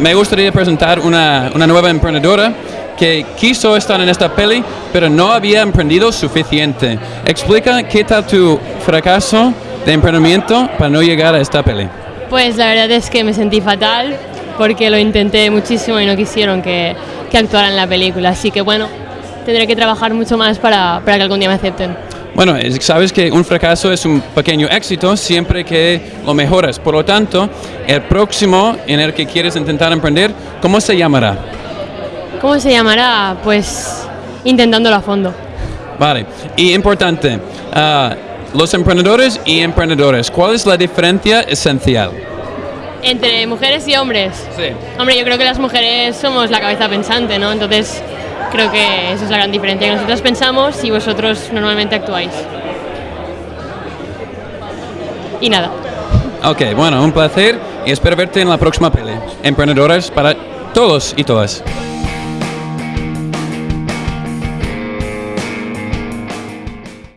me gustaría presentar una, una nueva emprendedora que quiso estar en esta peli, pero no había emprendido suficiente. Explica qué tal tu fracaso de emprendimiento para no llegar a esta peli. Pues la verdad es que me sentí fatal porque lo intenté muchísimo y no quisieron que, que actuara en la película. Así que bueno, tendré que trabajar mucho más para, para que algún día me acepten. Bueno, es- sabes que un fracaso es un pequeño éxito siempre que lo mejoras. Por lo tanto, el próximo en el que quieres intentar emprender, ¿cómo se llamará? ¿Cómo se llamará? Pues intentándolo a fondo. Vale. Y importante, ah, los emprendedores y emprendedores, ¿cuál es la diferencia esencial? Entre mujeres y hombres. Sí. Hombre, yo creo que las mujeres somos la cabeza pensante, ¿no? Entonces, creo que esa es la gran diferencia, que nosotros pensamos y vosotros normalmente actuáis. Y nada. Ok, bueno, un placer y espero verte en la próxima peli. Emprendedores para todos y todas.